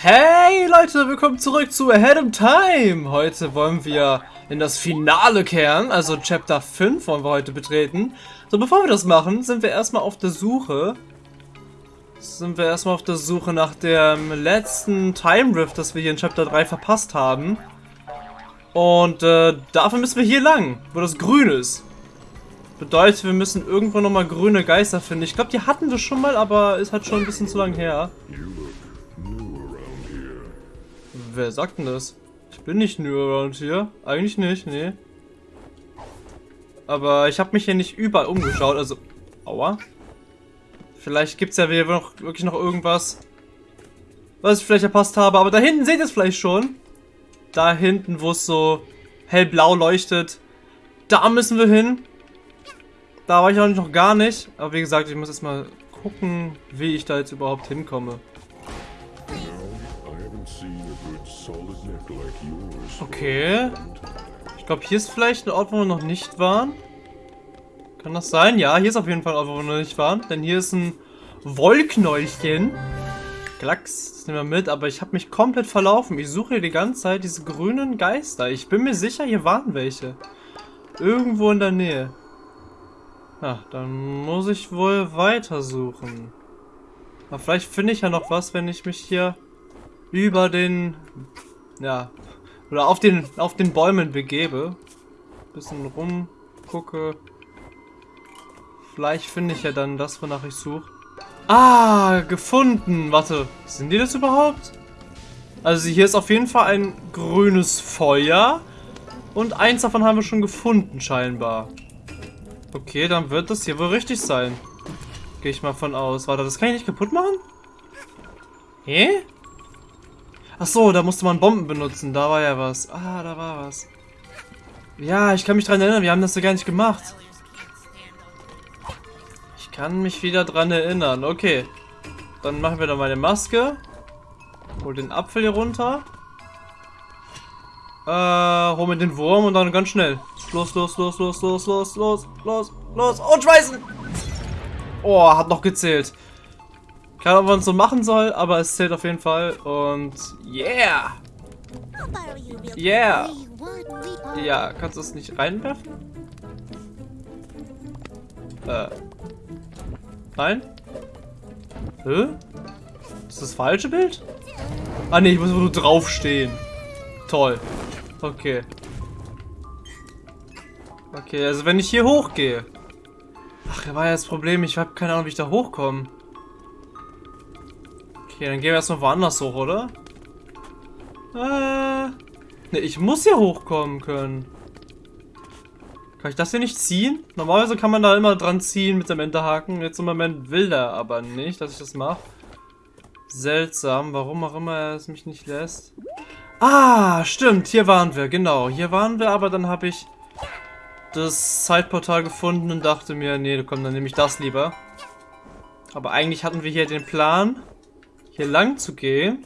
Hey Leute, willkommen zurück zu Ahead of Time. Heute wollen wir in das Finale kehren, also Chapter 5 wollen wir heute betreten. So, bevor wir das machen, sind wir erstmal auf der Suche. Sind wir erstmal auf der Suche nach dem letzten Time Rift, das wir hier in Chapter 3 verpasst haben. Und äh, dafür müssen wir hier lang, wo das grün ist. Bedeutet, wir müssen irgendwo nochmal grüne Geister finden. Ich glaube, die hatten wir schon mal, aber ist halt schon ein bisschen zu lang her. Wer sagt denn das? Ich bin nicht new around hier. Eigentlich nicht, nee. Aber ich habe mich hier nicht überall umgeschaut, also... Aua. Vielleicht gibt es ja noch, wirklich noch irgendwas, was ich vielleicht verpasst habe. Aber da hinten seht ihr es vielleicht schon. Da hinten, wo es so hellblau leuchtet. Da müssen wir hin. Da war ich auch noch gar nicht. Aber wie gesagt, ich muss jetzt mal gucken, wie ich da jetzt überhaupt hinkomme. Okay. Ich glaube, hier ist vielleicht ein Ort, wo wir noch nicht waren. Kann das sein? Ja, hier ist auf jeden Fall ein Ort, wo wir noch nicht waren. Denn hier ist ein Wollknäulchen. Klacks, das nehmen wir mit. Aber ich habe mich komplett verlaufen. Ich suche hier die ganze Zeit diese grünen Geister. Ich bin mir sicher, hier waren welche. Irgendwo in der Nähe. Ja, dann muss ich wohl weitersuchen. Aber vielleicht finde ich ja noch was, wenn ich mich hier über den... Ja, oder auf den, auf den Bäumen begebe. Bisschen rumgucke. Vielleicht finde ich ja dann das, wonach ich suche. Ah, gefunden. Warte, sind die das überhaupt? Also hier ist auf jeden Fall ein grünes Feuer. Und eins davon haben wir schon gefunden, scheinbar. Okay, dann wird das hier wohl richtig sein. Gehe ich mal von aus. Warte, das kann ich nicht kaputt machen? Hä? Ach so, da musste man Bomben benutzen. Da war ja was. Ah, da war was. Ja, ich kann mich dran erinnern. Wir haben das ja gar nicht gemacht. Ich kann mich wieder dran erinnern. Okay. Dann machen wir da meine Maske. Hol den Apfel hier runter. Äh, hol mir den Wurm und dann ganz schnell. Los, los, los, los, los, los, los, los, los und schmeißen! Oh, hat noch gezählt. Keine Ahnung, was man so machen soll, aber es zählt auf jeden Fall. Und yeah! Yeah! Ja, kannst du es nicht reinwerfen? Äh. Nein? Hä? Ist das falsche Bild? Ah ne, ich muss nur draufstehen. Toll. Okay. Okay, also wenn ich hier hochgehe. Ach, da war ja das Problem. Ich habe keine Ahnung, wie ich da hochkomme. Okay, dann gehen wir erstmal woanders hoch, oder? Äh. Ne, ich muss hier hochkommen können. Kann ich das hier nicht ziehen? Normalerweise kann man da immer dran ziehen mit dem Enterhaken. Jetzt im Moment will er aber nicht, dass ich das mache. Seltsam, warum auch immer er es mich nicht lässt. Ah, stimmt, hier waren wir, genau. Hier waren wir, aber dann habe ich das Zeitportal gefunden und dachte mir, nee, komm, dann nehme ich das lieber. Aber eigentlich hatten wir hier den Plan, hier lang zu gehen.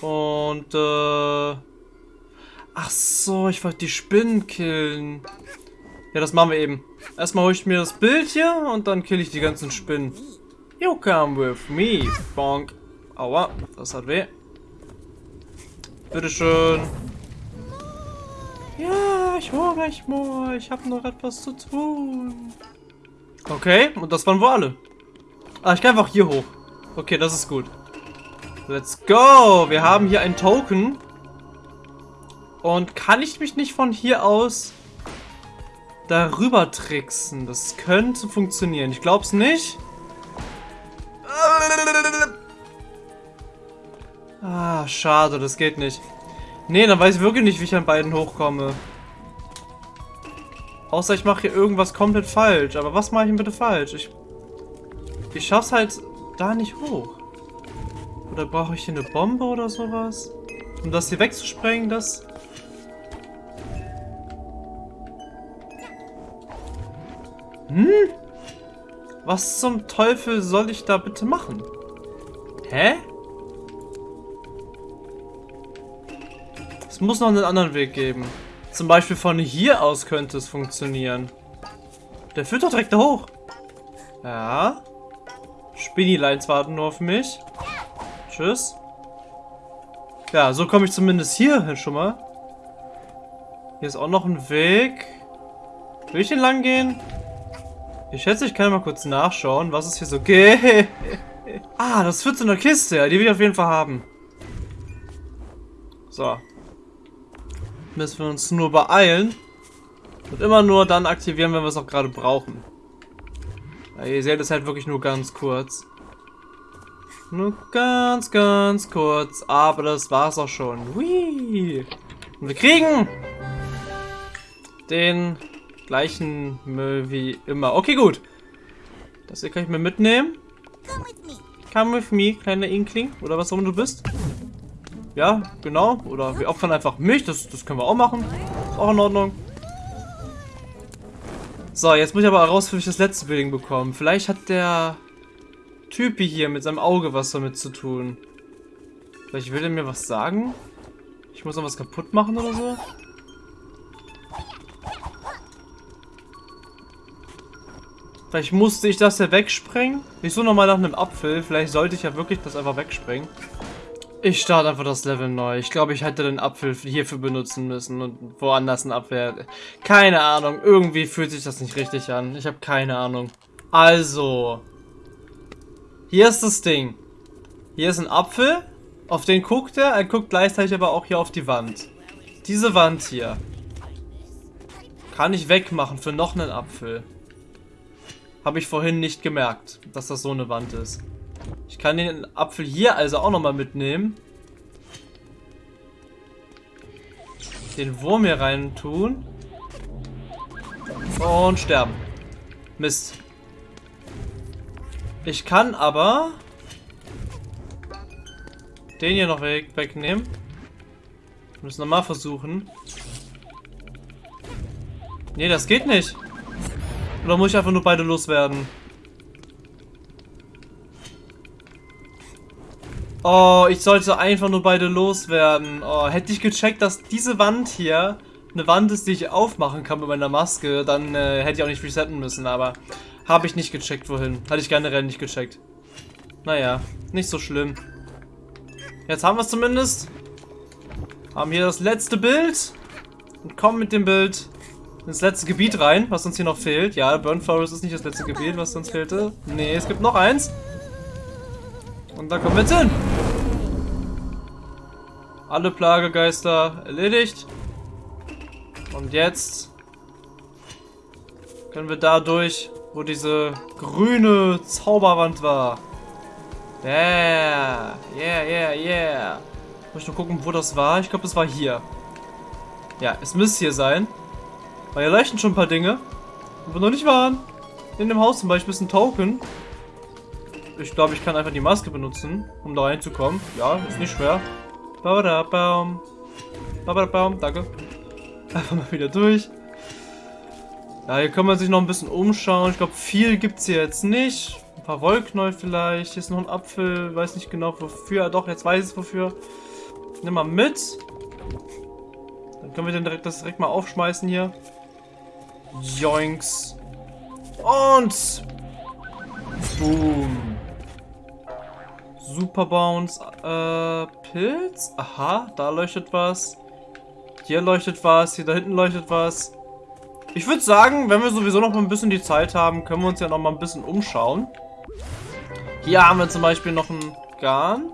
Und, äh... Ach so, ich wollte die Spinnen killen. Ja, das machen wir eben. Erstmal hole ich mir das Bild hier und dann kill ich die ganzen Spinnen. You come with me, Bonk. Aua, das hat weh. Bitteschön. Ja, ich hole gleich mal. Ich habe noch etwas zu tun. Okay, und das waren wohl alle. Ah, ich kann einfach hier hoch. Okay, das ist gut. Let's go! Wir haben hier ein Token. Und kann ich mich nicht von hier aus darüber tricksen? Das könnte funktionieren. Ich glaube es nicht. Ah, schade, das geht nicht. Nee, dann weiß ich wirklich nicht, wie ich an beiden hochkomme. Außer ich mache hier irgendwas komplett falsch. Aber was mache ich denn bitte falsch? Ich, ich schaff's halt da nicht hoch. Oder brauche ich hier eine Bombe oder sowas? Um das hier wegzusprengen, das... Hm? Was zum Teufel soll ich da bitte machen? Hä? Es muss noch einen anderen Weg geben. Zum Beispiel von hier aus könnte es funktionieren. Der führt doch direkt da hoch. Ja. Spinny-Lines warten nur auf mich. Tschüss. Ja, so komme ich zumindest hier schon mal. Hier ist auch noch ein Weg. Will ich den lang gehen? Ich schätze, ich kann mal kurz nachschauen, was es hier so geht. ah, das führt zu einer Kiste. Ja, die will ich auf jeden Fall haben. So. Müssen wir uns nur beeilen. Und immer nur dann aktivieren, wenn wir es auch gerade brauchen. Ja, ihr seht es halt wirklich nur ganz kurz. Nur ganz, ganz kurz. Aber das war's auch schon. Hui. Und wir kriegen den gleichen Müll wie immer. Okay, gut. Das hier kann ich mir mitnehmen. Come with me, kleiner Inkling. Oder was auch immer du bist. Ja, genau. Oder wir opfern einfach mich. Das, das können wir auch machen. Ist auch in Ordnung. So, jetzt muss ich aber herausfinden, wie ich das letzte Building bekommen. Vielleicht hat der Typi hier mit seinem Auge was damit zu tun. Vielleicht will er mir was sagen? Ich muss noch was kaputt machen oder so? Vielleicht musste ich das ja wegsprengen. Ich suche nochmal nach einem Apfel. Vielleicht sollte ich ja wirklich das einfach wegsprengen. Ich starte einfach das Level neu. Ich glaube, ich hätte den Apfel hierfür benutzen müssen und woanders einen Apfel. Keine Ahnung. Irgendwie fühlt sich das nicht richtig an. Ich habe keine Ahnung. Also. Hier ist das Ding. Hier ist ein Apfel. Auf den guckt er. Er guckt gleichzeitig aber auch hier auf die Wand. Diese Wand hier. Kann ich wegmachen für noch einen Apfel. Habe ich vorhin nicht gemerkt, dass das so eine Wand ist. Ich kann den Apfel hier also auch nochmal mitnehmen. Den Wurm hier rein tun. Und sterben. Mist. Ich kann aber den hier noch weg, wegnehmen. Wir müssen nochmal versuchen. Nee, das geht nicht. Oder muss ich einfach nur beide loswerden? Oh, ich sollte einfach nur beide loswerden. Oh, hätte ich gecheckt, dass diese Wand hier eine Wand ist, die ich aufmachen kann mit meiner Maske, dann äh, hätte ich auch nicht resetten müssen, aber habe ich nicht gecheckt, wohin. Hatte ich generell nicht gecheckt. Naja, nicht so schlimm. Jetzt haben wir es zumindest. Haben hier das letzte Bild. Und kommen mit dem Bild ins letzte Gebiet rein, was uns hier noch fehlt. Ja, Burn Forest ist nicht das letzte Gebiet, was uns fehlte. Nee, es gibt noch eins. Und da kommen wir jetzt hin. Alle Plagegeister erledigt. Und jetzt können wir da durch, wo diese grüne Zauberwand war. Yeah, yeah, yeah, yeah. Muss ich nur gucken, wo das war. Ich glaube, es war hier. Ja, es müsste hier sein. Weil hier leuchten schon ein paar Dinge, wo wir noch nicht waren. In dem Haus zum Beispiel ist ein Token. Ich glaube, ich kann einfach die Maske benutzen, um da reinzukommen. Ja, ist nicht schwer. Babadabaum. Babadabaum, danke. Einfach mal wieder durch. Ja, hier kann man sich noch ein bisschen umschauen. Ich glaube, viel gibt es hier jetzt nicht. Ein paar Wollknäuel vielleicht. Hier ist noch ein Apfel. Weiß nicht genau wofür. Doch, jetzt weiß ich wofür. Nimm mal mit. Dann können wir den direkt, das direkt mal aufschmeißen hier. Joinks. Und... Boom. Super Bounce. Äh, Pilz? Aha, da leuchtet was. Hier leuchtet was. Hier da hinten leuchtet was. Ich würde sagen, wenn wir sowieso noch mal ein bisschen die Zeit haben, können wir uns ja noch mal ein bisschen umschauen. Hier haben wir zum Beispiel noch einen Garn.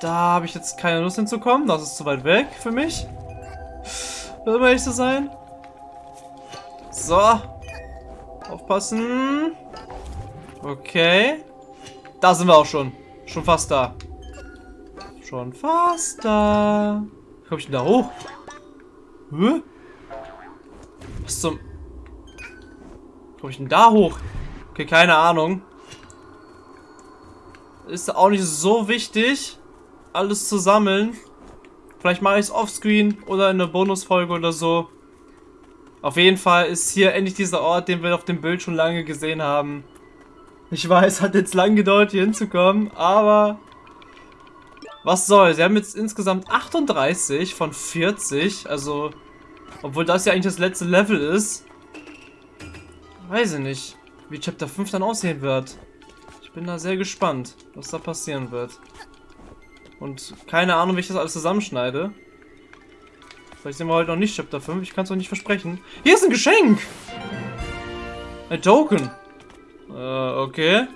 Da habe ich jetzt keine Lust hinzukommen. Das ist zu weit weg für mich. Will ehrlich zu sein. So. Aufpassen. Okay. Da sind wir auch schon. Schon fast da. Schon fast da. Wie komme ich denn da hoch? Hä? Was zum... Wie komme ich denn da hoch? Okay, keine Ahnung. Ist auch nicht so wichtig, alles zu sammeln. Vielleicht mache ich es offscreen oder in einer Bonusfolge oder so. Auf jeden Fall ist hier endlich dieser Ort, den wir auf dem Bild schon lange gesehen haben. Ich weiß, hat jetzt lang gedauert, hier hinzukommen, aber... Was soll? Sie haben jetzt insgesamt 38 von 40, also... Obwohl das ja eigentlich das letzte Level ist. Weiß ich nicht, wie Chapter 5 dann aussehen wird. Ich bin da sehr gespannt, was da passieren wird. Und keine Ahnung, wie ich das alles zusammenschneide. Vielleicht sind wir heute noch nicht Chapter 5, ich kann es auch nicht versprechen. Hier ist ein Geschenk! Ein Token. Äh, okay.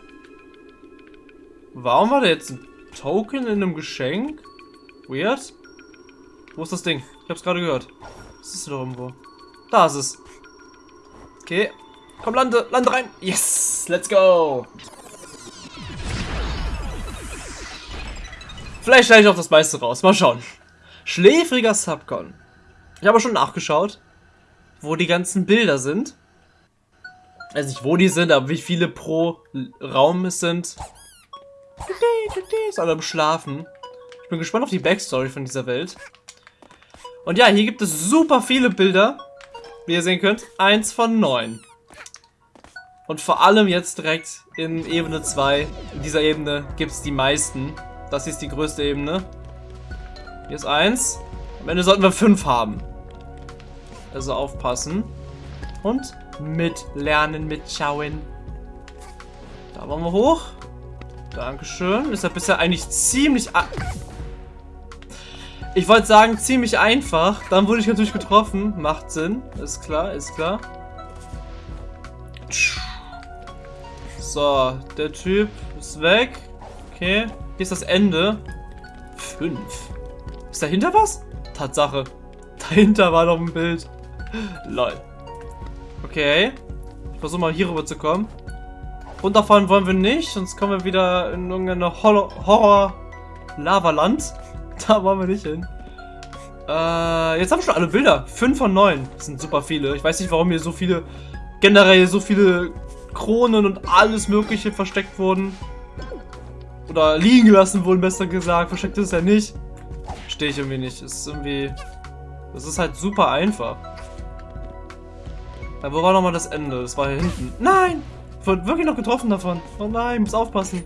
Warum war da jetzt ein Token in einem Geschenk? Weird. Wo ist das Ding? Ich hab's gerade gehört. Das ist doch irgendwo. Da ist es. Okay. Komm, lande, lande rein. Yes, let's go. Vielleicht schneide ich auch das meiste raus. Mal schauen. Schläfriger Subcon. Ich habe schon nachgeschaut, wo die ganzen Bilder sind. Also nicht, wo die sind, aber wie viele pro Raum es sind. Ist alle am Schlafen. Ich bin gespannt auf die Backstory von dieser Welt. Und ja, hier gibt es super viele Bilder. Wie ihr sehen könnt, eins von neun. Und vor allem jetzt direkt in Ebene 2, in dieser Ebene, gibt es die meisten. Das ist die größte Ebene. Hier ist eins. Am Ende sollten wir fünf haben. Also aufpassen. Und mitlernen, mitschauen. Da wollen wir hoch. Dankeschön. Ist ja bisher eigentlich ziemlich... Ich wollte sagen, ziemlich einfach. Dann wurde ich natürlich getroffen. Macht Sinn. Ist klar, ist klar. So, der Typ ist weg. Okay. Hier ist das Ende. Fünf. Ist dahinter was? Tatsache. Dahinter war noch ein Bild. Lol. Okay. Ich versuche mal hier rüber zu kommen. Runterfahren wollen wir nicht, sonst kommen wir wieder in irgendeine Horror-Lavaland. Da wollen wir nicht hin. Äh, jetzt haben wir schon alle Bilder. Fünf von neun. Das sind super viele. Ich weiß nicht, warum hier so viele, generell so viele Kronen und alles mögliche versteckt wurden. Oder liegen gelassen wurden, besser gesagt. Versteckt ist ja nicht. Stehe ich irgendwie nicht. Ist irgendwie... Das ist halt super einfach. Wo war nochmal das Ende? Das war hier hinten. Nein! Ich wurde wirklich noch getroffen davon. Oh nein, muss aufpassen.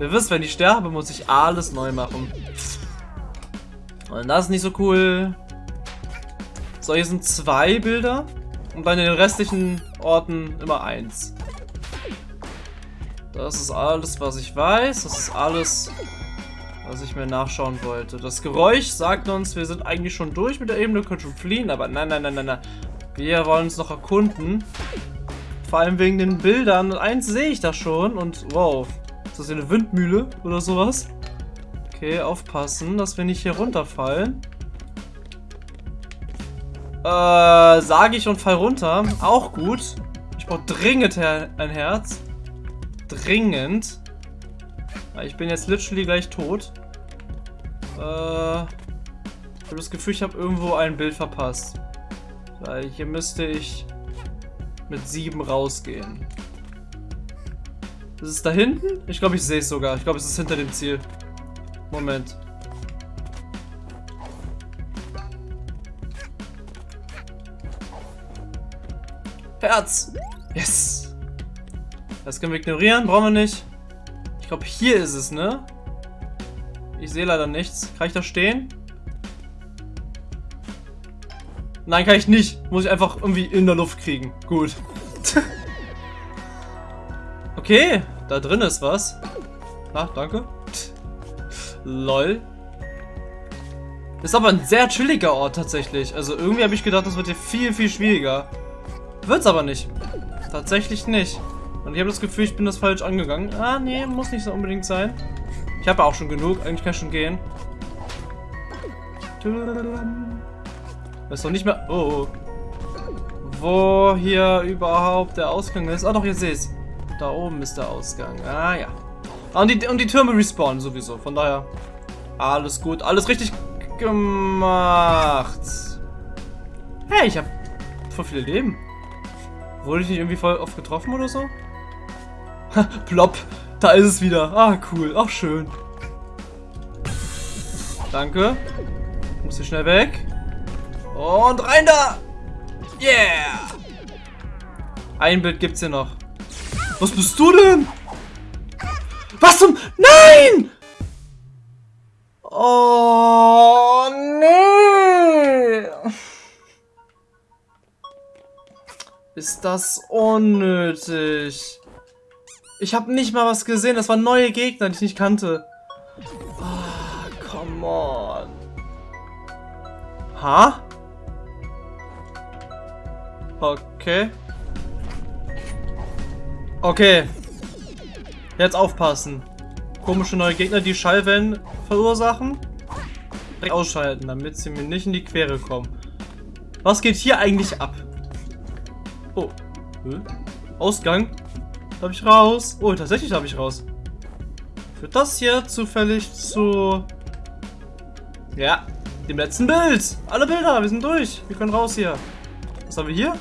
Ihr wisst, wenn ich sterbe, muss ich alles neu machen. Und das ist nicht so cool. So, hier sind zwei Bilder. Und bei den restlichen Orten immer eins. Das ist alles, was ich weiß. Das ist alles, was ich mir nachschauen wollte. Das Geräusch sagt uns, wir sind eigentlich schon durch mit der Ebene, können schon fliehen. Aber nein, nein, nein, nein, nein. Wir wollen uns noch erkunden. Vor allem wegen den Bildern. Eins sehe ich da schon und wow. Ist das hier eine Windmühle oder sowas? Okay, aufpassen, dass wir nicht hier runterfallen. Äh, sage ich und fall runter. Auch gut. Ich brauche dringend ein Herz. Dringend. Ich bin jetzt literally gleich tot. Äh, ich habe das Gefühl, ich habe irgendwo ein Bild verpasst. Weil hier müsste ich mit sieben rausgehen. Ist es da hinten? Ich glaube, ich sehe es sogar. Ich glaube, es ist hinter dem Ziel. Moment. Herz! Yes! Das können wir ignorieren, brauchen wir nicht. Ich glaube, hier ist es, ne? Ich sehe leider nichts. Kann ich da stehen? Nein, kann ich nicht. Muss ich einfach irgendwie in der Luft kriegen. Gut. okay, da drin ist was. Ah, danke. Lol. Ist aber ein sehr chilliger Ort tatsächlich. Also irgendwie habe ich gedacht, das wird hier viel, viel schwieriger. Wird's aber nicht. Tatsächlich nicht. Und ich habe das Gefühl, ich bin das falsch angegangen. Ah, nee, muss nicht so unbedingt sein. Ich habe auch schon genug. Eigentlich kann ich schon gehen. Das ist doch nicht mehr... Oh. Wo hier überhaupt der Ausgang ist. Ah doch, ihr seht Da oben ist der Ausgang. Ah ja. Ah, und die, und die Türme respawnen sowieso. Von daher alles gut. Alles richtig gemacht. Hey, ich habe voll viele Leben. Wurde ich nicht irgendwie voll oft getroffen oder so? Plopp. Da ist es wieder. Ah, cool. Ach, schön. Danke. Muss hier schnell weg. Und rein da! Yeah! Ein Bild gibt's hier noch. Was bist du denn? Was zum... Nein! Oh, nee! Ist das unnötig? Ich habe nicht mal was gesehen. Das waren neue Gegner, die ich nicht kannte. Ah, come on. Ha? Okay. Okay. Jetzt aufpassen. Komische neue Gegner, die Schallwellen verursachen. Direkt ausschalten, damit sie mir nicht in die Quere kommen. Was geht hier eigentlich ab? Oh. Ausgang? Darf ich raus? Oh, tatsächlich darf ich raus. Führt das hier zufällig zu... Ja, dem letzten Bild. Alle Bilder, wir sind durch. Wir können raus hier. Was haben wir hier?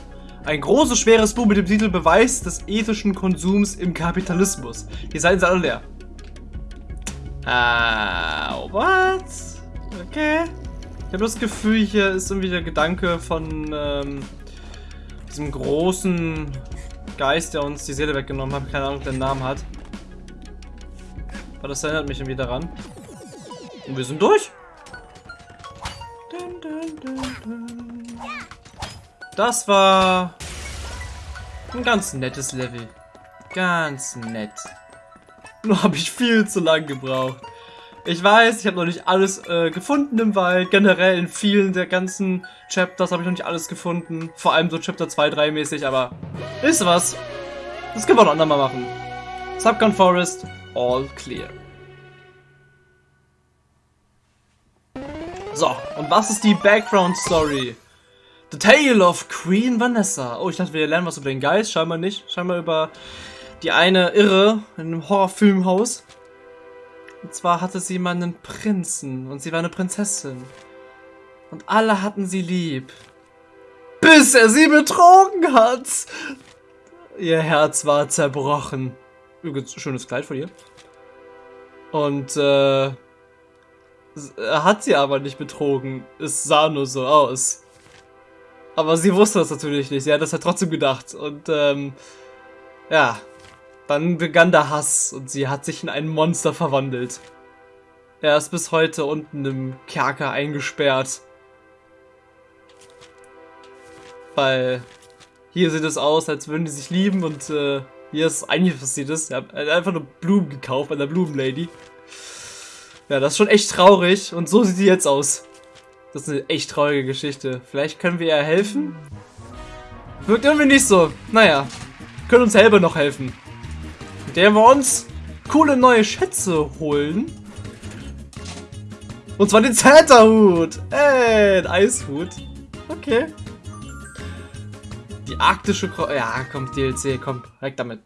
Ein großes, schweres Buch mit dem Titel Beweis des ethischen Konsums im Kapitalismus. Die Seiten sind alle leer. Ah, uh, what? Okay. Ich habe das Gefühl, hier ist irgendwie der Gedanke von ähm, diesem großen Geist, der uns die Seele weggenommen hat. Keine Ahnung, der Namen hat. Aber das erinnert mich irgendwie daran. Und wir sind durch. Das war ein ganz nettes Level. Ganz nett. Nur habe ich viel zu lang gebraucht. Ich weiß, ich habe noch nicht alles äh, gefunden im Wald. Generell in vielen der ganzen Chapters habe ich noch nicht alles gefunden. Vor allem so Chapter 2, 3 mäßig, aber ist was. Das können wir noch andermal machen. Subcon Forest, all clear. So, und was ist die Background Story? The Tale of Queen Vanessa. Oh, ich dachte, wir lernen was über den Geist. Scheinbar nicht. Scheinbar über die eine Irre in einem Horrorfilmhaus. Und zwar hatte sie mal einen Prinzen und sie war eine Prinzessin. Und alle hatten sie lieb. Bis er sie betrogen hat. Ihr Herz war zerbrochen. Übrigens, schönes Kleid von ihr. Und, äh, er hat sie aber nicht betrogen. Es sah nur so aus. Aber sie wusste das natürlich nicht. Sie hat das halt trotzdem gedacht. Und, ähm, ja, dann begann der Hass und sie hat sich in ein Monster verwandelt. Er ist bis heute unten im Kerker eingesperrt. Weil hier sieht es aus, als würden die sich lieben und äh, hier ist eigentlich passiert ist. Er hat einfach nur Blumen gekauft bei der Blumenlady. Ja, das ist schon echt traurig und so sieht sie jetzt aus. Das ist eine echt traurige Geschichte. Vielleicht können wir ihr helfen? Wirkt irgendwie nicht so. Naja, können uns selber noch helfen der wir uns coole neue Schätze holen. Und zwar den Zeta-Hut. Ey, ein Eishut. Okay. Die arktische Kro Ja, komm, DLC, komm, weg damit.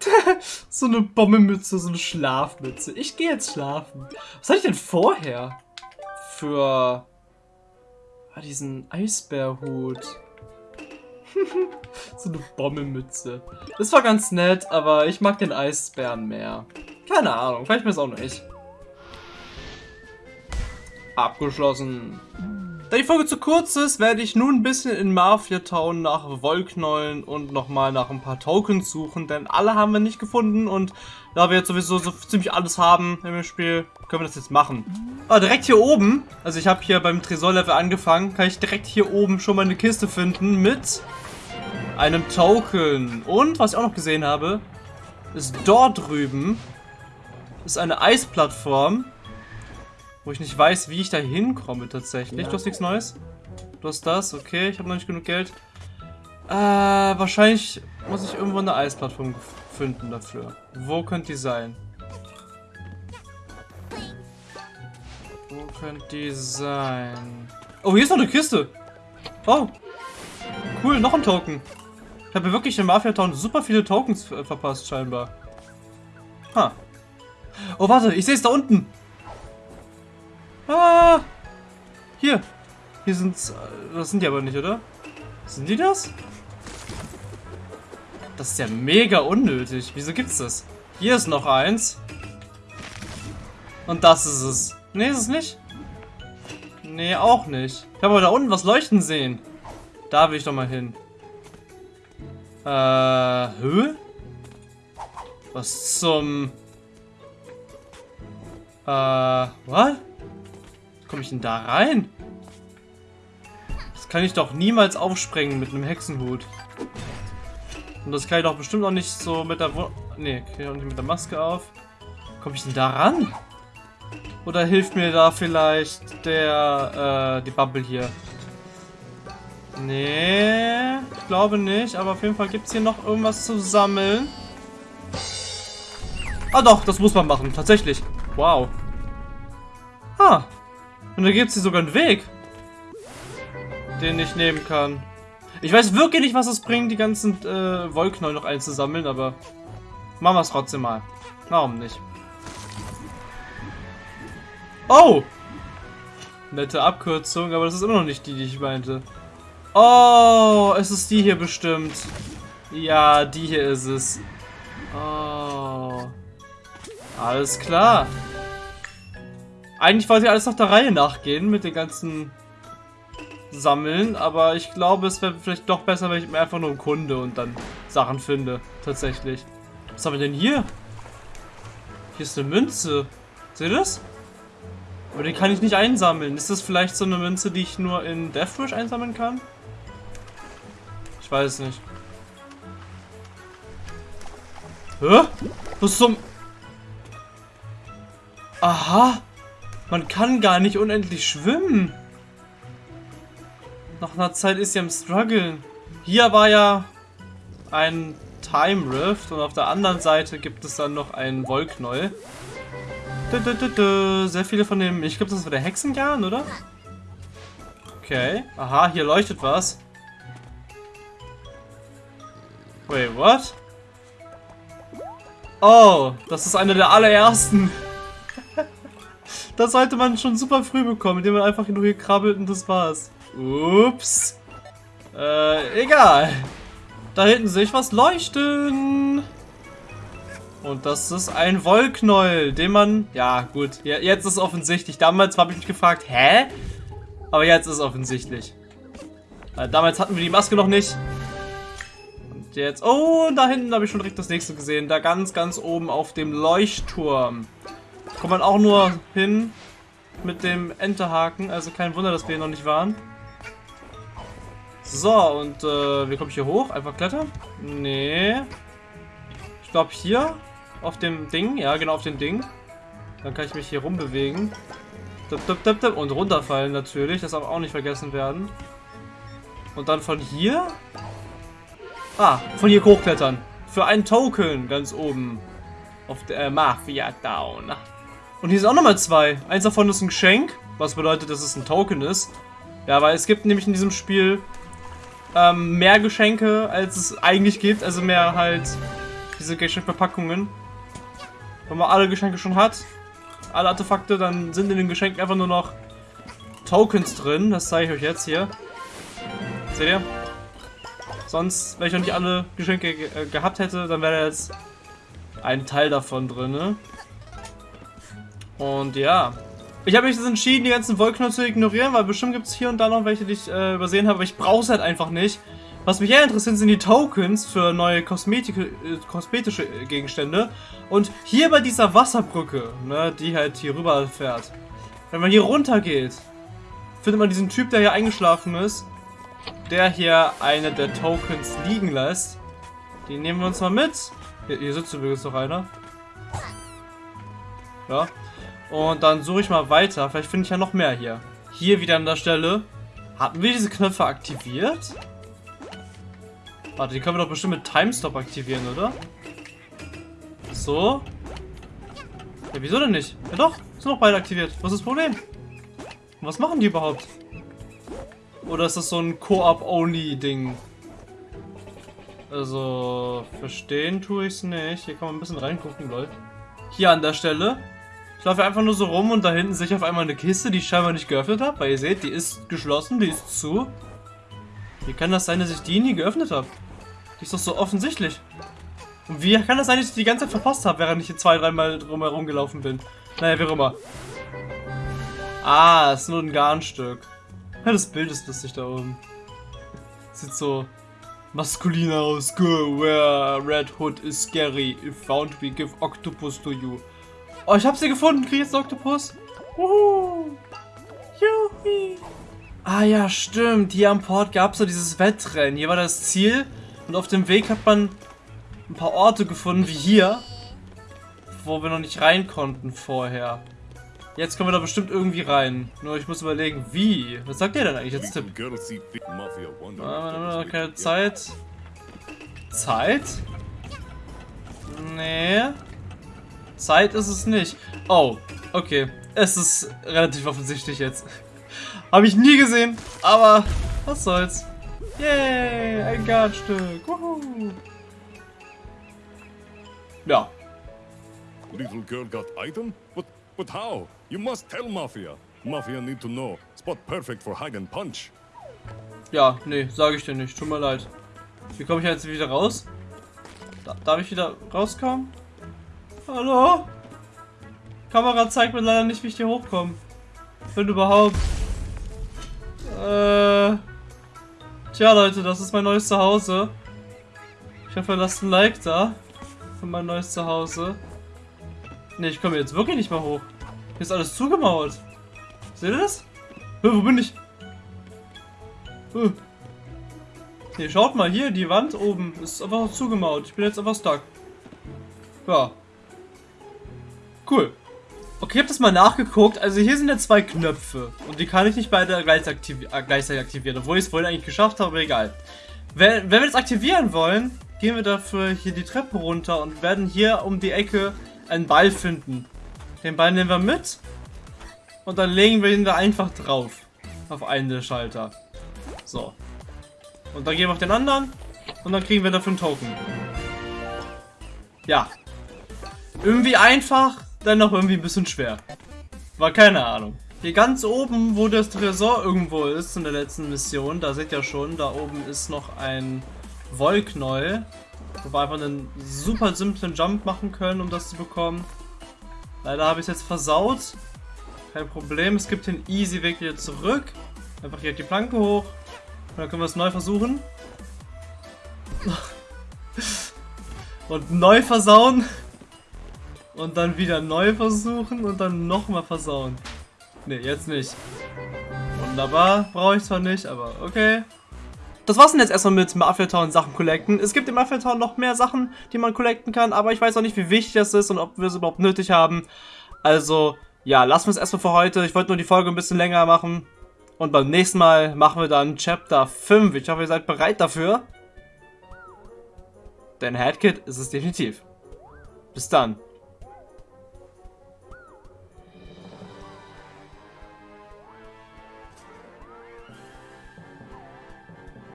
so eine Bombenmütze, so eine Schlafmütze. Ich gehe jetzt schlafen. Was hatte ich denn vorher? Für ah, diesen Eisbärhut. so eine Bommelmütze. Das war ganz nett, aber ich mag den Eisbären mehr. Keine Ahnung, vielleicht mir es auch nicht. Abgeschlossen. Da die Folge zu kurz ist, werde ich nun ein bisschen in Mafia Town nach Wollknollen und nochmal nach ein paar Tokens suchen, denn alle haben wir nicht gefunden und da wir jetzt sowieso so ziemlich alles haben im Spiel, können wir das jetzt machen. Ah, direkt hier oben, also ich habe hier beim Tresorlevel angefangen, kann ich direkt hier oben schon mal eine Kiste finden mit einem Token. Und, was ich auch noch gesehen habe, ist dort drüben ist eine Eisplattform, wo ich nicht weiß, wie ich da hinkomme tatsächlich. Ja. Du hast nichts Neues? Du hast das? Okay, ich habe noch nicht genug Geld. Äh, wahrscheinlich muss ich irgendwo eine Eisplattform finden dafür. Wo könnte die sein? Könnte die sein? Oh, hier ist noch eine Kiste. Oh. Cool, noch ein Token. Ich habe wirklich in Mafia Town super viele Tokens verpasst, scheinbar. Ha. Oh, warte, ich sehe es da unten. Ah. Hier. Hier sind Das sind die aber nicht, oder? Sind die das? Das ist ja mega unnötig. Wieso gibt's das? Hier ist noch eins. Und das ist es. Nee, ist es nicht? Nee, auch nicht. Ich habe aber da unten was leuchten sehen. Da will ich doch mal hin. Äh, hä? Was zum... Äh, was? Komme ich denn da rein? Das kann ich doch niemals aufsprengen mit einem Hexenhut. Und das kann ich doch bestimmt auch nicht so mit der... Wo Ne, kriege ich auch nicht mit der Maske auf. Komme ich denn da ran? Oder hilft mir da vielleicht der, äh, die Bubble hier? Nee, ich glaube nicht. Aber auf jeden Fall gibt es hier noch irgendwas zu sammeln. Ah doch, das muss man machen. Tatsächlich. Wow. Ah. Und da gibt es hier sogar einen Weg. Den ich nehmen kann. Ich weiß wirklich nicht, was es bringt, die ganzen äh, Wollknäuel noch einzusammeln, aber machen wir es trotzdem mal. Warum nicht? Oh! Nette Abkürzung, aber das ist immer noch nicht die, die ich meinte. Oh, es ist die hier bestimmt. Ja, die hier ist es. Oh. Alles klar. Eigentlich wollte ich alles nach der Reihe nachgehen mit den ganzen Sammeln, aber ich glaube, es wäre vielleicht doch besser, wenn ich mir einfach nur einen Kunde und dann Sachen finde. Tatsächlich. Was haben wir denn hier? Hier ist eine Münze. Seht ihr das? Aber die kann ich nicht einsammeln. Ist das vielleicht so eine Münze, die ich nur in Deathwish einsammeln kann? Ich weiß es nicht. Hä? Was zum... Aha. Man kann gar nicht unendlich schwimmen. Nach einer Zeit ist sie am struggeln. Hier war ja ein Time Rift und auf der anderen Seite gibt es dann noch einen Wollknäuel. Sehr viele von dem, ich glaube das war der Hexengarn, oder? Okay. Aha, hier leuchtet was. Wait, what? Oh, das ist einer der allerersten. das sollte man schon super früh bekommen, indem man einfach nur hier krabbelt und das war's. Ups. Äh, egal. Da hinten sehe ich was leuchten. Und das ist ein Wollknäuel, den man... Ja, gut. Ja, jetzt ist offensichtlich. Damals habe ich mich gefragt, hä? Aber jetzt ist offensichtlich. Äh, damals hatten wir die Maske noch nicht. Und jetzt... Oh, da hinten habe ich schon direkt das nächste gesehen. Da ganz, ganz oben auf dem Leuchtturm. Kommt man auch nur hin mit dem Enterhaken. Also kein Wunder, dass wir hier noch nicht waren. So, und äh, wie komme ich hier hoch? Einfach klettern? Nee. Ich glaube hier. Auf dem Ding. Ja, genau auf dem Ding. Dann kann ich mich hier rumbewegen. Und runterfallen natürlich. Das darf auch nicht vergessen werden. Und dann von hier. Ah, von hier hochklettern. Für einen Token ganz oben. Auf der äh, Mafia Down. Und hier sind auch nochmal zwei. Eins davon ist ein Geschenk. Was bedeutet, dass es ein Token ist. Ja, weil es gibt nämlich in diesem Spiel ähm, mehr Geschenke, als es eigentlich gibt. Also mehr halt diese Geschenkverpackungen. Wenn man alle Geschenke schon hat, alle Artefakte, dann sind in den Geschenken einfach nur noch Tokens drin. Das zeige ich euch jetzt hier. Seht ihr? Sonst, wenn ich noch nicht alle Geschenke ge äh, gehabt hätte, dann wäre jetzt ein Teil davon drin. Ne? Und ja. Ich habe mich jetzt entschieden, die ganzen Wollknöpfe zu ignorieren, weil bestimmt gibt es hier und da noch welche, die ich äh, übersehen habe, aber ich brauche es halt einfach nicht. Was mich eher interessiert, sind die Tokens für neue Kosmetik äh, kosmetische Gegenstände. Und hier bei dieser Wasserbrücke, ne, die halt hier rüber fährt. Wenn man hier runter geht, findet man diesen Typ, der hier eingeschlafen ist, der hier eine der Tokens liegen lässt. Die nehmen wir uns mal mit. Hier, hier sitzt übrigens noch einer. Ja. Und dann suche ich mal weiter. Vielleicht finde ich ja noch mehr hier. Hier wieder an der Stelle. Hatten wir diese Knöpfe aktiviert? Warte, die können wir doch bestimmt mit Timestop aktivieren, oder? So. Ja, wieso denn nicht? Ja doch, sind noch beide aktiviert. Was ist das Problem? was machen die überhaupt? Oder ist das so ein Co-op-Only-Ding? Also, verstehen tue ich es nicht. Hier kann man ein bisschen reingucken, Leute. Hier an der Stelle ich laufe einfach nur so rum und da hinten sehe ich auf einmal eine Kiste, die ich scheinbar nicht geöffnet habe. Weil ihr seht, die ist geschlossen, die ist zu. Wie kann das sein, dass ich die nie geöffnet habe? Die ist doch so offensichtlich. Und wie kann das sein, dass ich die ganze Zeit verpasst habe, während ich hier zwei, dreimal drumherum gelaufen bin? Naja, wie auch immer. Ah, ist nur ein Garnstück. Ja, das Bild ist lustig da oben. Sieht so maskulin aus. Go where Red Hood is scary. If found, we give octopus to you. Oh, ich habe sie gefunden. Krieg jetzt Oktopus. Wuhu. Juhi. Ah ja, stimmt. Hier am Port gab es so dieses Wettrennen. Hier war das Ziel. Und auf dem Weg hat man ein paar Orte gefunden, wie hier, wo wir noch nicht rein konnten vorher. Jetzt kommen wir da bestimmt irgendwie rein. Nur ich muss überlegen, wie. Was sagt ihr denn eigentlich jetzt, Tipp? Ah, keine Zeit. Zeit? Nee. Zeit ist es nicht. Oh, okay. Es ist relativ offensichtlich jetzt. Habe ich nie gesehen, aber was soll's. Yay, ein Gartenstück. Wuhu. Ja. Little girl got item? But, but how? You must tell Mafia. Mafia need to know. Spot perfect for hide and punch. Ja, nee, sage ich dir nicht. Tut mir leid. Wie komme ich jetzt wieder raus? Da, darf ich wieder rauskommen? Hallo? Kamera zeigt mir leider nicht, wie ich hier hochkomme. Wenn überhaupt. Äh. Tja, Leute, das ist mein neues Zuhause. Ich hoffe, lasst ein Like da. Für mein neues Zuhause. Ne, ich komme jetzt wirklich nicht mehr hoch. Hier ist alles zugemauert. Seht ihr das? Hö, wo bin ich? Hö. Hier, schaut mal, hier, die Wand oben ist einfach zugemauert. Ich bin jetzt einfach stuck. Ja. Cool. Okay, ich habe das mal nachgeguckt. Also hier sind ja zwei Knöpfe. Und die kann ich nicht beide gleichzeitig, aktivi äh, gleichzeitig aktivieren. Obwohl ich es vorhin eigentlich geschafft habe, aber egal. Wenn, wenn wir das aktivieren wollen, gehen wir dafür hier die Treppe runter und werden hier um die Ecke einen Ball finden. Den Ball nehmen wir mit. Und dann legen wir ihn da einfach drauf. Auf einen der Schalter. So. Und dann gehen wir auf den anderen. Und dann kriegen wir dafür einen Token. Ja. Irgendwie einfach, dann noch irgendwie ein bisschen schwer. War keine Ahnung. Hier ganz oben, wo das Tresor irgendwo ist in der letzten Mission, da seht ihr schon, da oben ist noch ein Wollknäuel. Wo wir einfach einen super simplen Jump machen können, um das zu bekommen. Leider habe ich es jetzt versaut. Kein Problem, es gibt den easy Weg wieder zurück. Einfach hier die Planke hoch. Und dann können wir es neu versuchen. Und neu versauen. Und dann wieder neu versuchen und dann nochmal versauen. Ne, jetzt nicht. Wunderbar, brauche ich zwar nicht, aber okay. Das war's denn jetzt erstmal mit Mafia Town Sachen collecten. Es gibt in Mafia Town noch mehr Sachen, die man collecten kann, aber ich weiß auch nicht, wie wichtig das ist und ob wir es überhaupt nötig haben. Also, ja, lassen wir es erstmal für heute. Ich wollte nur die Folge ein bisschen länger machen. Und beim nächsten Mal machen wir dann Chapter 5. Ich hoffe, ihr seid bereit dafür. Denn Headkit ist es definitiv. Bis dann.